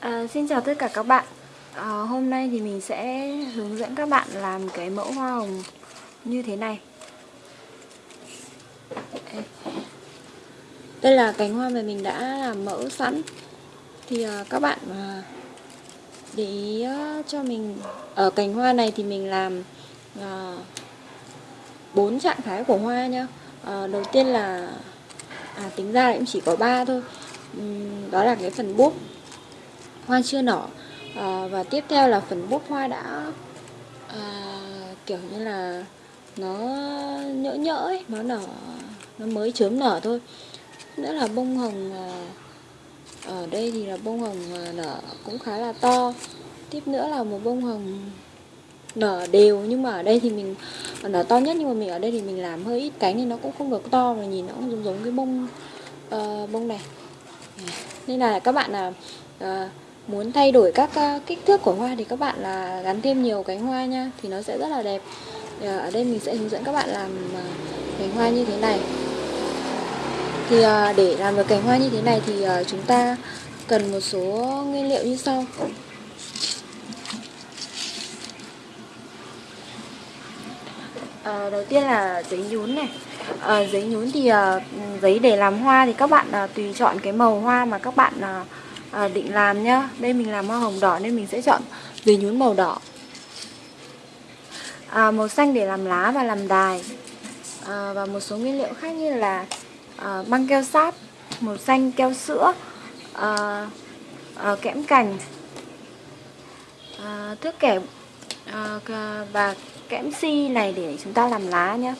À, xin chào tất cả các bạn. À, Hôm nay thì mình sẽ hướng dẫn các bạn làm cái mẫu hoa hồng như thế này. Đây là cánh hoa mà mình đã làm mẫu sẵn. Thì à, các bạn à, để ý à, cho mình Ở cánh hoa này thì mình làm à, 4 trạng thái của hoa nhá. À, Đầu tiên là à, tính ra cũng chỉ có 3 thôi. Uhm, Đó là cái phần búp hoa chưa nở. À, và tiếp theo là phần búp hoa đã à, kiểu như là nó nhỡ nhỡ ấy, nó nở nó mới chớm nở thôi. Nữa là bông hồng à, ở đây thì là bông hồng à, nở cũng khá là to. Tiếp nữa là một bông hồng nở đều nhưng mà ở đây thì mình à, nở to nhất nhưng mà mình ở đây thì mình làm hơi ít cánh thì nó cũng không được to mà nhìn nó cũng giống giống cái bông uh, bông này nên là các bạn là uh, muốn thay đổi các ờ, kích thước của hoa thì các bạn là gắn thêm nhiều cánh hoa nha thì nó sẽ rất là đẹp. Ờ, ở đây mình sẽ hướng dẫn các bạn làm ờ, cánh hoa như thế này. Thì để làm được cánh hoa như thế này thì chúng ta cần một số nguyên liệu như sau. À, đầu tiên là giấy nhún này. À, giấy nhún thì à, giấy để làm hoa thì các bạn à, tùy chọn cái màu hoa mà các bạn à, à, định làm nhá. Đây mình làm hoa hồng đỏ nên mình sẽ chọn về nhún màu đỏ. À, màu xanh để làm lá và làm đài. À, và một số nguyên liệu khác như là à, băng keo sáp màu xanh keo sữa à, à, kẽm cành à, thước kẻ à, và kẽm si này để chúng ta làm lá nhé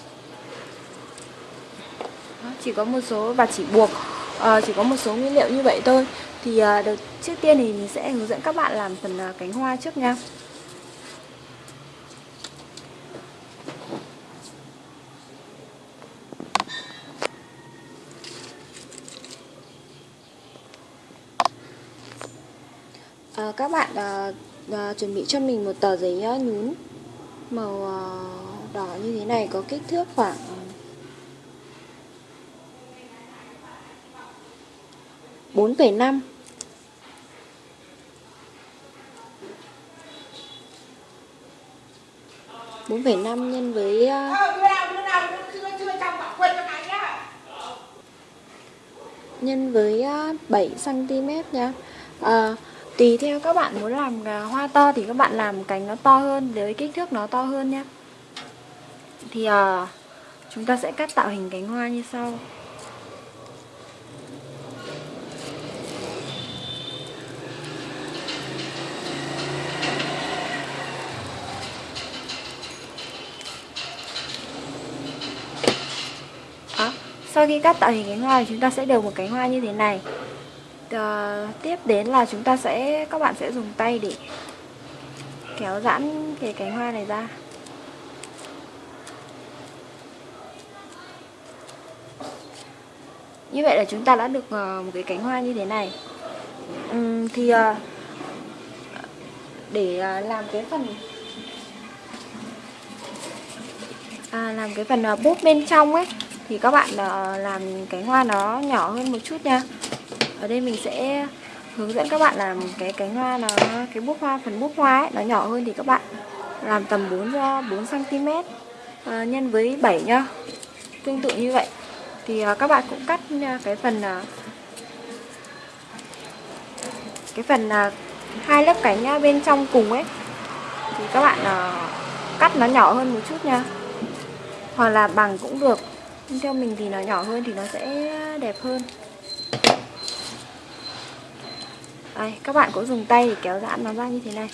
chỉ có một số và chỉ buộc uh, chỉ có một số nguyên liệu như vậy thôi thì uh, đầu, trước tiên thì mình sẽ hướng dẫn các bạn làm phần uh, cánh hoa trước nha. Ờ, các bạn uh, uh, chuẩn bị cho mình một tờ giấy uh, nhún màu uh, đỏ như thế này có kích thước khoảng 4,5 4,5 nhân với uh, nhân với uh, 7 cm nha. À, tùy theo các bạn muốn làm uh, hoa to thì các bạn làm cánh nó to hơn với kích thước nó to hơn nhé. Thì uh, chúng ta sẽ cắt tạo hình cánh hoa như sau. Sau khi cắt tạo hình cánh hoa thì chúng ta sẽ được một cánh hoa như thế này. À, Tiếp đến là chúng ta sẽ các bạn sẽ dùng tay để kéo giãn cái cánh hoa này ra. Như vậy là chúng ta đã được uh, một cái cánh hoa như thế này. Uhm, Thì uh, để uh, làm cái phần à, làm cái phần uh, bút bên trong ấy thì các bạn ờ, làm cánh hoa nó nhỏ hơn một chút nha. Ở đây mình sẽ hướng dẫn các bạn làm cái cánh hoa nó cái bút hoa phần bút hoa ấy, nó nhỏ hơn thì các bạn làm tầm 4 cho 4 cm à, nhân với 7 nhá. Tương tự như vậy. Thì à, các bạn cũng cắt ờ, cái phần à, cái phần à, hai lớp cánh bên trong cùng ấy. Thì các bạn à, cắt nó nhỏ hơn một chút nha. Hoặc là bằng cũng được nhưng theo mình thì nó nhỏ hơn thì nó sẽ đẹp hơn. Đây, các bạn cũng dùng tay để kéo giãn nó ra như thế này.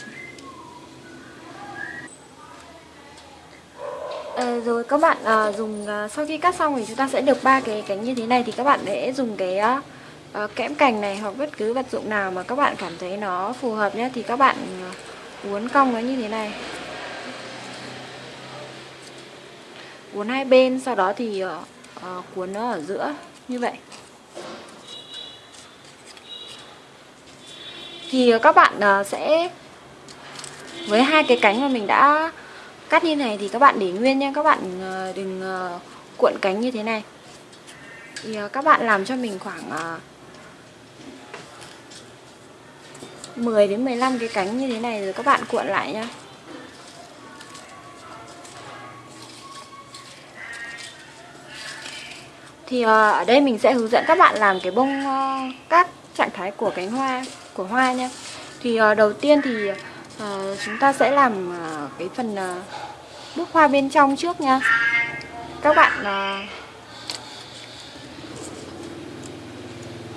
À, Rồi các bạn à, dùng à, sau khi cắt xong thì chúng ta sẽ được ba cái cánh như thế này thì các bạn sẽ dùng cái à, kẽm cành này hoặc bất cứ vật dụng nào mà các bạn cảm thấy nó phù hợp nhé thì các bạn uốn cong nó như thế này. Cuốn hai bên sau đó thì uh, cuốn nó ở giữa như vậy. Thì ờ, các bạn uh, sẽ với hai cái cánh mà mình đã cắt như này thì các bạn để nguyên nha. Các bạn uh, đừng uh, cuộn cánh như thế này. Thì uh, các bạn làm cho mình khoảng uh, 10 đến 15 cái cánh như thế này rồi các bạn cuộn lại nhá Thì uh, ở đây mình sẽ hướng dẫn các bạn làm cái bông uh, các trạng thái của cánh hoa của hoa nha. Thì uh, đầu tiên thì uh, chúng ta sẽ làm uh, cái phần uh, hoa bên trong trước nha. Các bạn uh,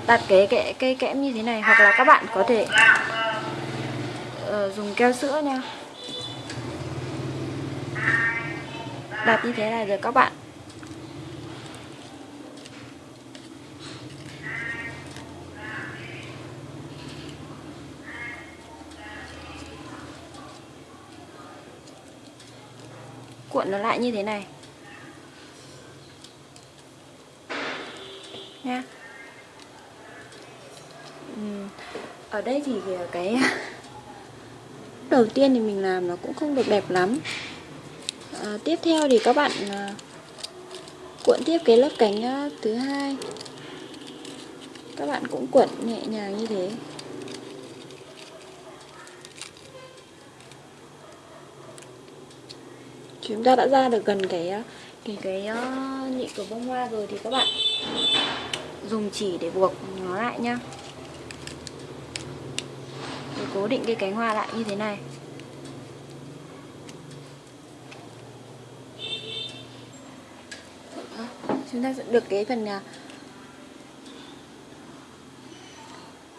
đặt cái kẽ cây kẽm như thế này hoặc là các bạn có thể uh, dùng keo sữa nha. Đặt như thế này rồi các bạn cuộn nó lại như thế này. Nha. Ở đây thì cái đầu tiên thì mình làm nó cũng không được đẹp lắm. À, tiếp theo thì các bạn à, cuộn tiếp cái lớp cánh ờ, thứ hai. Các bạn cũng cuộn nhẹ nhàng như thế. Chúng ta đã ra được gần cái ờ, cái cái uh, nhị của bông hoa rồi thì các bạn dùng chỉ để buộc nó lại nhá. Để cố định cái cánh hoa lại như thế này. Ờ, chúng ta sẽ được cái phần uh,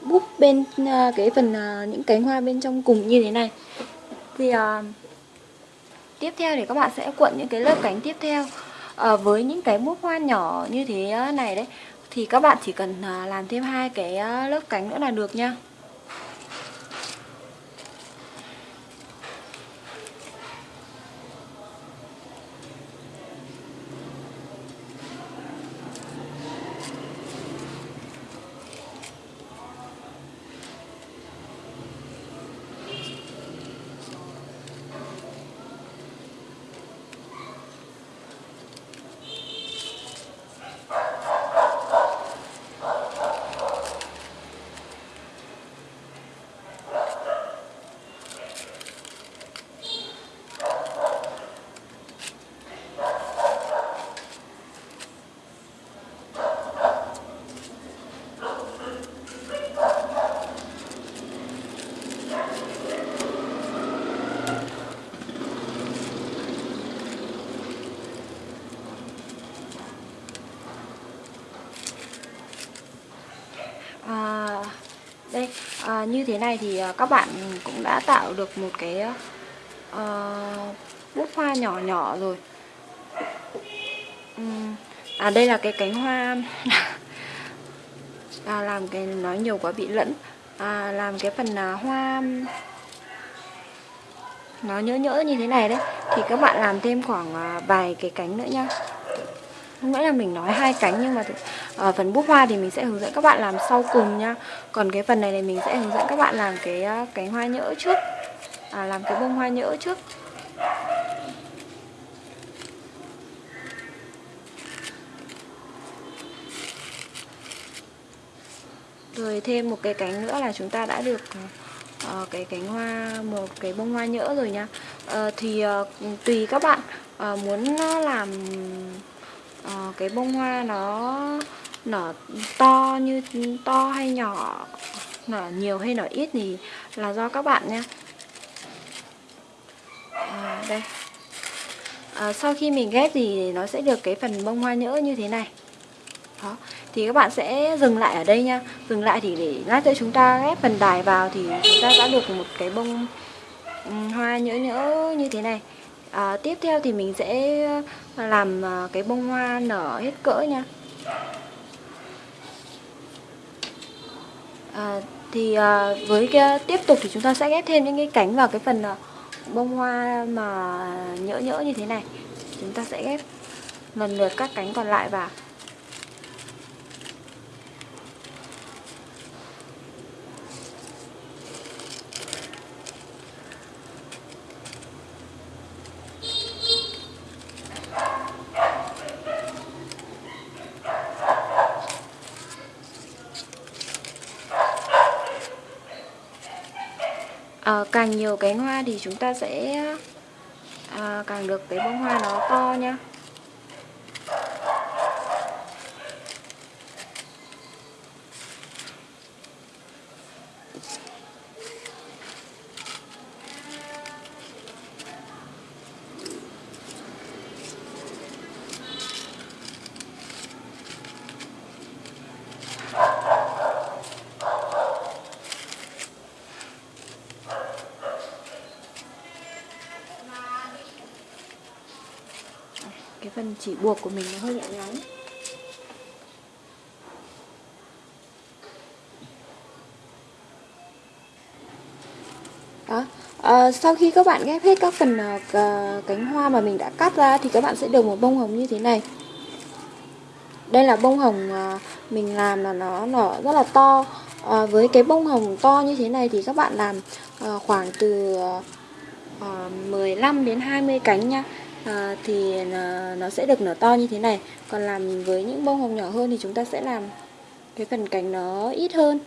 búp bên uh, cái phần những cánh hoa bên trong cùng như thế này. Thì uh, tiếp theo thì các bạn sẽ cuộn những cái lớp cánh tiếp theo. À, với những cái mút hoa nhỏ như thế ờ, này đấy thì các bạn chỉ cần ờ, làm thêm hai cái lớp cánh nữa là được nha đây à, như thế này thì ờ, các bạn cũng đã tạo được một cái ờ, ờ, uh, bút hoa nhỏ nhỏ rồi. À đây là cái cánh hoa à, làm cái nói nhiều quá bị lẫn. À, làm cái phần à, hoa nó nhỡ nhỡ như thế này đấy. Thì các bạn làm thêm khoảng à, vài cái cánh nữa nha không nghĩa là mình nói hai cánh nhưng mà ở ờ, phần bút hoa thì mình sẽ hướng dẫn các bạn làm sau cùng nha. Còn cái phần này thì mình sẽ hướng dẫn các bạn làm cái ờ, cánh hoa nhỡ trước. À, làm cái bông hoa nhỡ trước. Rồi thêm một cái cánh nữa là chúng ta đã được uh, cái cánh hoa một cái bông hoa nhỡ rồi nha. Uh, thì uh, tùy các bạn uh, muốn làm uh, cái bông hoa nó nở to như to hay nhỏ nở nhiều hay nở ít thì là do các bạn nha. À, đây. À, sau khi mình ghép thì nó sẽ được cái phần bông hoa nhỡ như thế này. Đó thì các bạn sẽ dừng lại ở đây nha. Dừng lại thì để lát nữa chúng ta ghép phần đài vào thì chúng ta đã được một cái bông ừ, hoa nhỡ nhỡ như thế này à, tiếp theo thì mình sẽ ờ, làm ờ, cái bông hoa nở hết cỡ nha. À, thì à, với cái tiếp tục thì chúng ta sẽ ghép thêm những cái cánh vào cái phần bông hoa mà nhỡ nhỡ như thế này. Chúng ta sẽ ghép lần lượt các cánh còn lại vào. Càng nhiều cánh hoa thì chúng ta sẽ à, càng được cái bông hoa nó to nha cái phần chỉ buộc của mình nó hơi nhẹ ngắn đó. À, sau khi các bạn ghép hết các phần uh, cánh hoa mà mình đã cắt ra thì các bạn sẽ được một bông hồng như thế này. Đây là bông hồng uh, mình làm là nó nở rất là to. À, với cái bông hồng to như thế này thì các bạn làm uh, khoảng từ uh, 15 đến 20 cánh nha à, thì ờ, nó sẽ được nở to như thế này. Còn làm với những bông hồng nhỏ hơn thì chúng ta sẽ làm cái phần cánh nó ít hơn.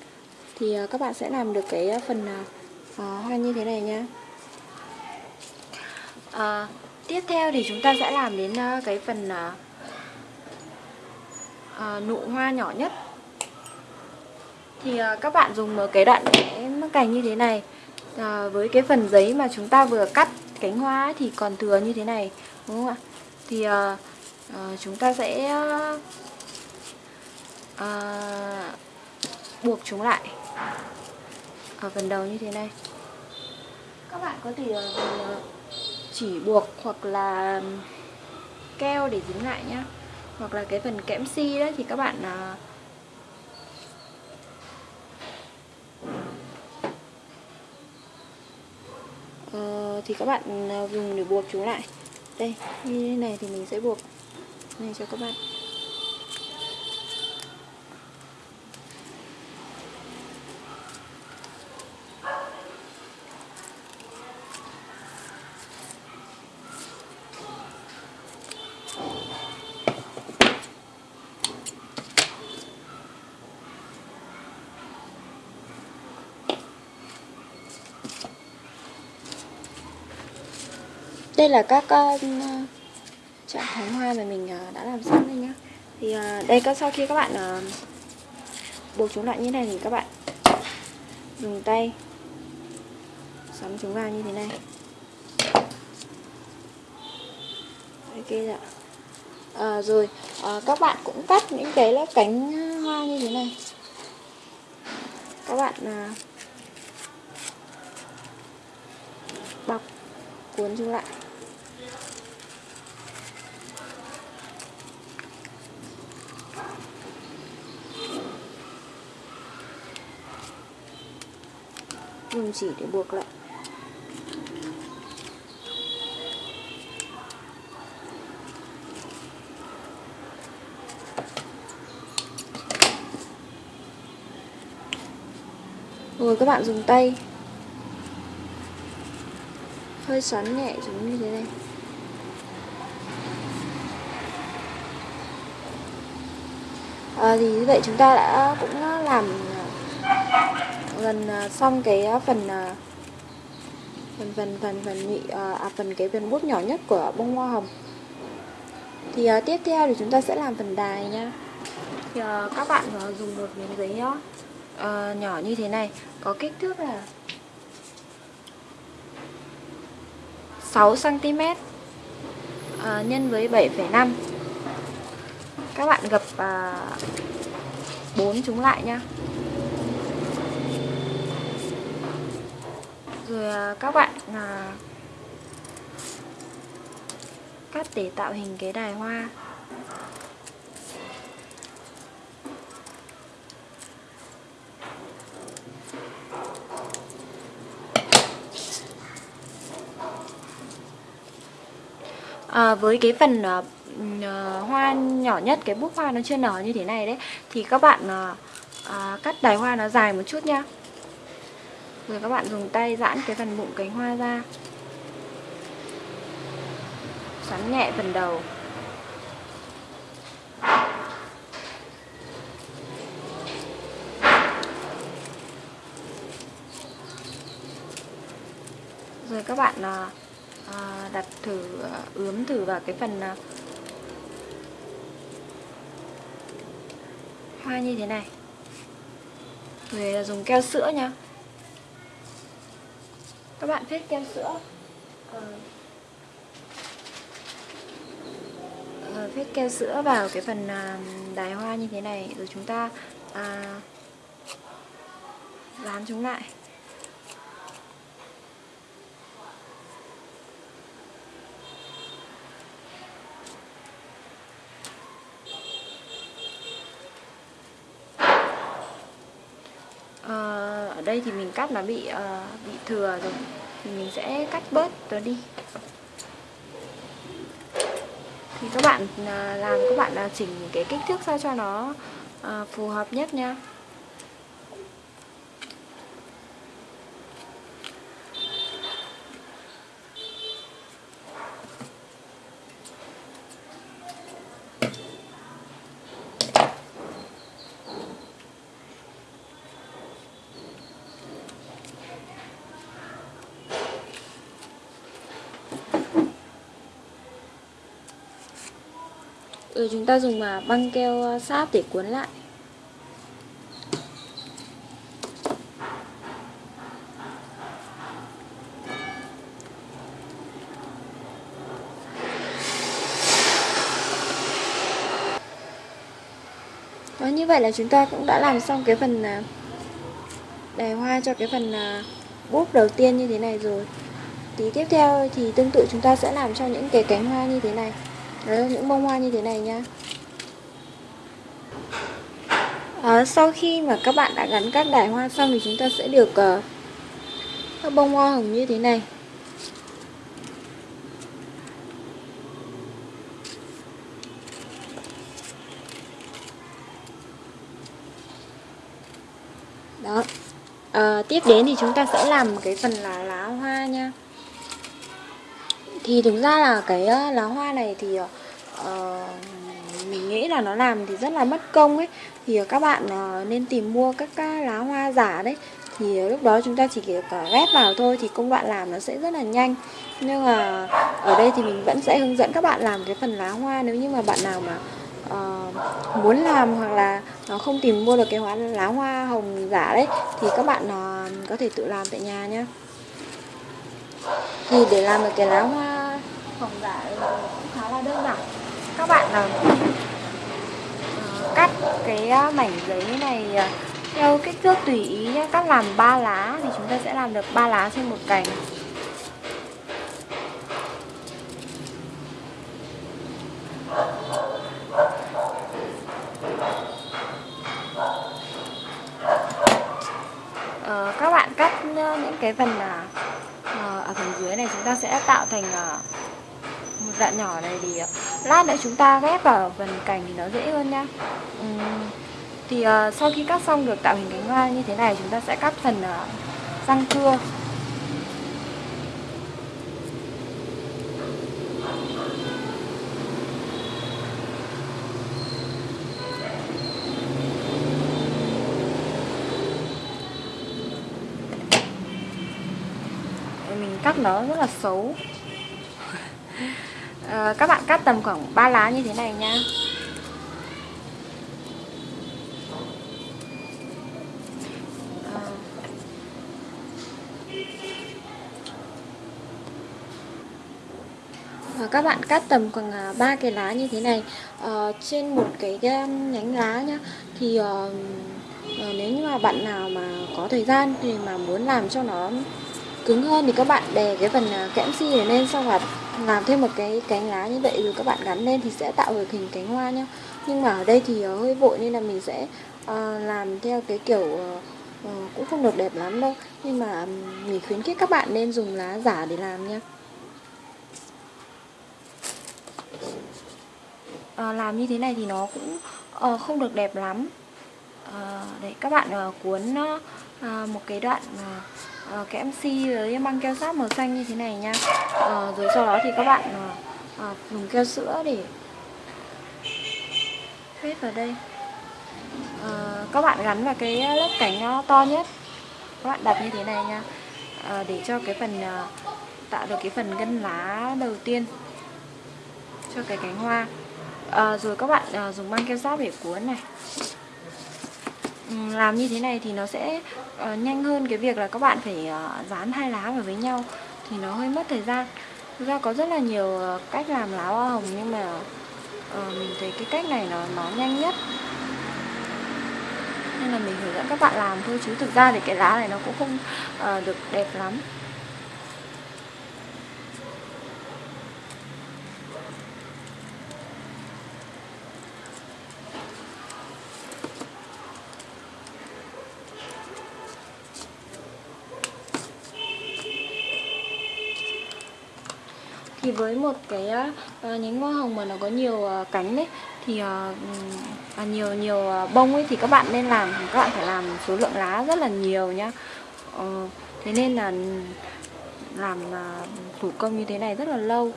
Thì ờ, các bạn sẽ làm được cái phần à, hoa như thế này nha. À, tiếp theo thì chúng ta sẽ làm đến cái phần à, à, nụ hoa nhỏ nhất. Thì à, các bạn dùng cái đoạn vẽ cành như thế này à, với cái phần giấy mà chúng ta vừa cắt cánh hoa thì còn thừa như thế này đúng không ạ? Thì uh, uh, chúng ta sẽ uh, buộc chúng lại ở phần đầu như thế này. Các bạn có thể uh, chỉ buộc hoặc là keo để dính lại nhá. Hoặc là cái phần kẽm si đó thì các bạn uh, Ờ, thì các bạn à, dùng để buộc chúng lại. Đây, như thế này thì mình sẽ buộc. Này cho các bạn. Là các uh, trạng thái hoa mà mình uh, đã làm xong đây nhá. Thì uh, đây các sau khi các bạn uh, buộc chúng lại như này thì các bạn dùng tay sắm chúng vào như thế này. Ok dạ à, rồi à, các bạn cũng cắt những cái lớp cánh hoa như thế này. Các bạn à, bọc cuốn chúng lại. Dùng chỉ để buộc lại. Rồi các bạn dùng tay. Hơi xoắn nhẹ giống như thế này. À, thì như vậy chúng ta đã cũng làm gần à, xong cái à, phần à, phần phần phần phần nhị à, phần cái phần bút nhỏ nhất của bông hoa hồng. Thì uh, tiếp theo thì chúng ta sẽ làm phần đài nha. Thì uh, các bạn uh, dùng một miếng giấy uh, nhỏ như thế này có kích thước là 6 cm uh, nhân với 7,5 các bạn gập bốn uh, chúng lại nha. Rồi à, các bạn là cắt để tạo hình cái đài hoa. À, với cái phần uh, hoa nhỏ nhất cái bút hoa nó chưa nở như thế này đấy thì các bạn uh, uh, cắt đài hoa nó dài một chút nha rồi các bạn dùng tay giãn cái phần bụng cánh hoa ra. Xoắn nhẹ phần đầu. Rồi các bạn à, à đặt thử à, ướm thử vào cái phần à, hoa như thế này. Rồi dùng keo sữa nha các bạn thích keo sữa. À, à, phết keo sữa vào cái phần à, đài hoa như thế này rồi chúng ta à, dán chúng lại Ờ, ở đây thì mình cắt nó bị uh, bị thừa rồi. Thì mình sẽ cắt bớt nó đi. Thì các bạn uh, làm các bạn uh, chỉnh cái kích thước sao cho nó uh, phù hợp nhất nha. Rồi chúng ta dùng à, băng keo à, sáp để cuốn lại. Đó, như vậy là chúng ta cũng đã làm xong cái phần à, đài hoa cho cái phần búp đầu tiên như thế này rồi. Tí tiếp theo thì tương tự chúng ta sẽ làm cho những cái cánh hoa như thế này. Đấy, những bông hoa như thế này nha. À, Sau khi mà các bạn đã gắn các đài hoa xong thì chúng ta sẽ được uh, các bông hoa hồng như thế này. Đó. À, Tiếp đến thì chúng ta sẽ làm cái phần là lá hoa nha thì thực ra là cái lá hoa này thì uh, mình nghĩ là nó làm thì rất là mất công ấy. Thì ờ, các bạn uh, nên tìm mua các lá hoa giả đấy. Thì lúc đó chúng ta chỉ việc ghép vào thôi thì công đoạn làm nó sẽ rất là nhanh. Nhưng mà ở đây thì mình vẫn sẽ hướng dẫn các bạn làm cái phần lá hoa. Nếu như mà bạn nào mà uh, muốn làm hoặc là nó không tìm mua được cái hoa lá hoa hồng giả đấy thì các bạn uh, có thể tự làm tại nhà nhé thì để làm được cái lá hoa phòng giả cũng khá là đơn giản. Các bạn là cắt cái à, mảnh giấy này à, theo kích thước tùy ý nhé cắt làm ba lá thì chúng ta sẽ làm được ba lá trên một cành. Ờ, các bạn cắt à, những cái phần ở phần dưới này chúng ta sẽ tạo thành đoạn nhỏ này thì ờ, lát nữa chúng ta ghép vào phần cành thì nó dễ hơn nha. Ừ. Thì uh, sau khi cắt xong được tạo hình cánh hoa như thế này chúng ta sẽ cắt phần uh, răng cưa. Mình cắt nó rất là xấu à, các bạn cắt tầm khoảng 3 lá như thế này nha. À, các bạn cắt tầm khoảng ba ờ. Ờ, à, cái lá như thế này. À, trên một cái nhánh lá nhá thì uh, nếu như mà bạn nào mà có thời gian thì mà muốn làm cho nó cứng hơn thì các bạn đè cái phần à, kẽm xi này lên xong là làm thêm một cái cánh lá như vậy rồi các bạn gắn lên thì sẽ tạo được hình cánh hoa nhá. Nhưng mà ở đây thì ờ, hơi vội nên là mình sẽ uh, làm theo cái kiểu uh, uh, cũng không được đẹp lắm đâu. Nhưng mà mình khuyến khích các bạn nên dùng lá giả để làm nha uh, làm như thế này thì nó cũng uh, không được đẹp lắm. Uh, đấy các bạn uh, cuốn uh, một cái đoạn uh, uh, cái MC với băng keo sáp màu xanh như thế này nha. Uh, rồi sau đó thì các bạn uh, uh, dùng keo sữa để hết vào đây. Uh, các bạn gắn vào cái lớp cánh to nhất. Các bạn đặt như thế này nha. Uh, để cho cái phần uh, tạo được cái phần gân lá đầu tiên cho cái cánh hoa. À, rồi các bạn à, dùng băng keo sáp để cuốn này. Ừ, làm như thế này thì nó sẽ uh, nhanh hơn cái việc là các bạn phải uh, dán hai lá vào với nhau thì nó hơi mất thời gian. Thực ra có rất là nhiều ờ, cách làm lá hoa hồng nhưng mà uh, mình thấy cái cách này nó nó nhanh nhất. Nên là mình hướng dẫn các bạn làm thôi chứ thực ra thì cái lá này nó cũng không uh, được đẹp lắm. Với một cái uh, nhánh hoa hồng mà nó có nhiều uh, cánh đấy thì uh, uh, nhiều nhiều uh, bông ấy thì các bạn nên làm các bạn phải làm số lượng lá rất là nhiều nhá. Uh, thế nên là làm uh, thủ công như thế này rất là lâu.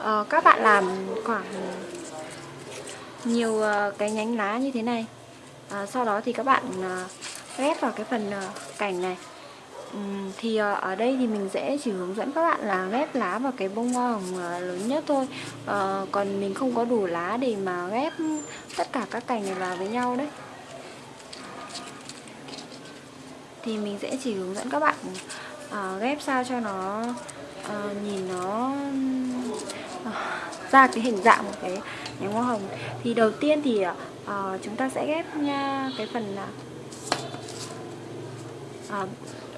Uh, các bạn làm khoảng nhiều uh, cái nhánh lá như thế này. Uh, sau đó thì các bạn uh, ghép vào cái phần uh, cành này. Ừ, thì ờ, ở đây thì mình sẽ chỉ hướng dẫn các bạn là ghép lá vào cái bông hoa hồng ờ, lớn nhất thôi. À, Còn mình không có đủ lá để mà ghép tất cả các cành này vào với nhau đấy. Thì mình sẽ chỉ hướng dẫn các bạn à, ghép sao cho nó à, nhìn nó à, ra cái hình dạng một cái nhánh hoa hồng. Thì đầu tiên thì à, chúng ta sẽ ghép nha cái phần à,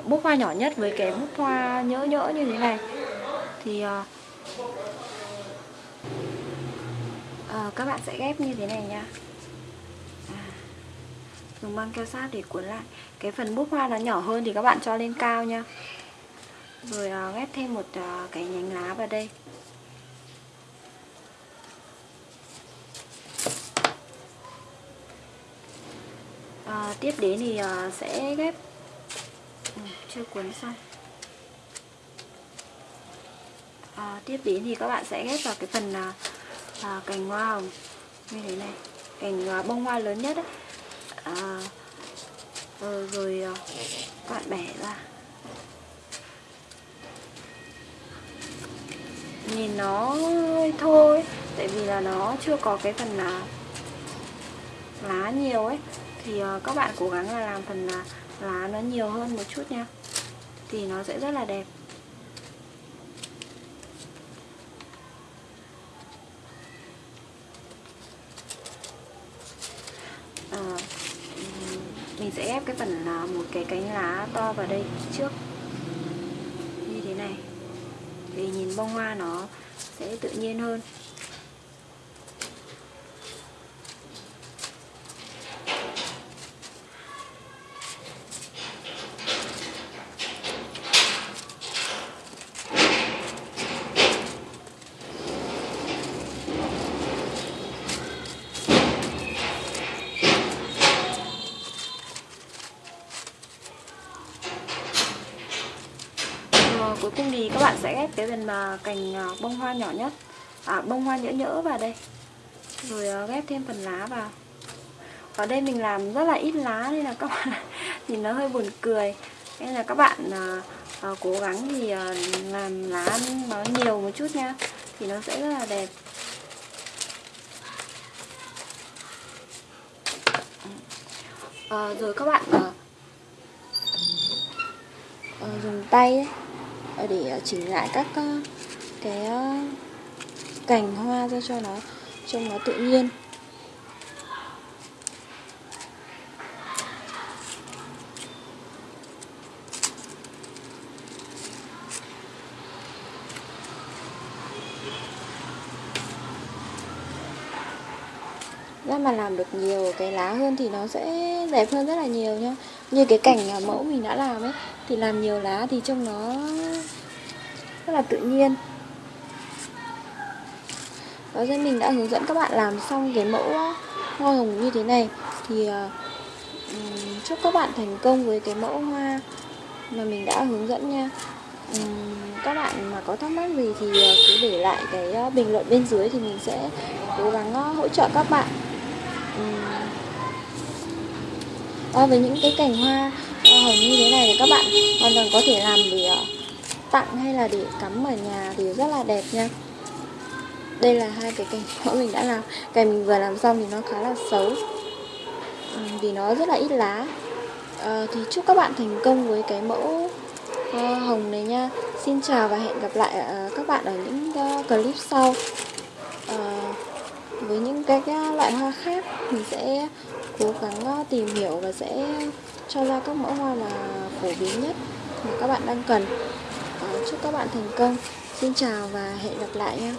bút hoa nhỏ nhất với cái bút hoa nhỡ nhỡ như thế này. Thì uh, uh, các bạn sẽ ghép như thế này nha à, dùng băng keo sát để cuốn lại. Cái phần bút hoa nó nhỏ hơn thì các bạn cho lên cao nha rồi uh, ghép thêm một uh, cái nhánh lá vào đây. À, tiếp đến thì à, sẽ ghép chưa cuốn xong. À, tiếp đến thì các bạn sẽ ghép vào cái phần à, à, cành hoa hồng. Như thế này cành à, bông hoa lớn nhất ấy. à, rồi, rồi à, các bạn bẻ ra. Nhìn nó hơi thôi tại vì là nó chưa có cái phần là lá nhiều ấy. Thì à, các bạn cố gắng là làm phần là lá nó nhiều hơn một chút nha. Thì nó sẽ rất là đẹp. À, mình sẽ ép cái phần là một cái cánh lá to vào đây trước. Như thế này. Vì nhìn bông hoa nó sẽ tự nhiên hơn cuối cùng thì các bạn sẽ ghép cái phần mà cành à, bông hoa nhỏ nhất. À, bông hoa nhỡ nhỡ vào đây. Rồi à, ghép thêm phần lá vào. Ở đây mình làm rất là ít lá nên là các bạn nhìn nó hơi buồn cười. Nên là các bạn à, à, cố gắng thì à, làm lá nó nhiều một chút nha thì nó sẽ rất là đẹp. À, rồi các bạn à, à, dùng tay ấy, Ờ, để ờ, chỉnh lại các ờ, cái cành hoa ra cho nó trông nó tự nhiên. Ra mà làm được nhiều cái lá hơn thì nó sẽ đẹp hơn rất là nhiều nhá. Như cái cảnh mẫu mình đã làm ấy, thì làm nhiều lá thì trông nó rất là tự nhiên. Đó rồi mình đã hướng dẫn các bạn làm xong cái mẫu ờ, hoa hồng như thế này. Thì um, chúc các bạn thành công với cái mẫu hoa mà mình đã hướng dẫn nha. Um, các bạn mà có thắc mắc gì thì ờ, cứ để lại cái bình luận bên dưới thì mình sẽ cố gắng hỗ trợ các bạn. Um, với những cái cành hoa hồng như thế này thì các bạn hoàn toàn có thể làm để tặng hay là để cắm ở nhà thì rất là đẹp nha. Đây là hai cái cành mẫu mình đã làm. Cành mình vừa làm xong thì nó khá là xấu. Ừ, vì nó rất là ít lá. À, thì chúc các bạn thành công với cái mẫu uh, hồng này nha. Xin chào và hẹn gặp lại ờ, các bạn ở những clip sau. À, với những cái, cái loại hoa khác mình sẽ cố gắng tìm hiểu và sẽ cho ra các mẫu hoa mà phổ biến nhất mà các bạn đang cần. Ờ, chúc các bạn thành công xin chào và hẹn gặp lại nhé.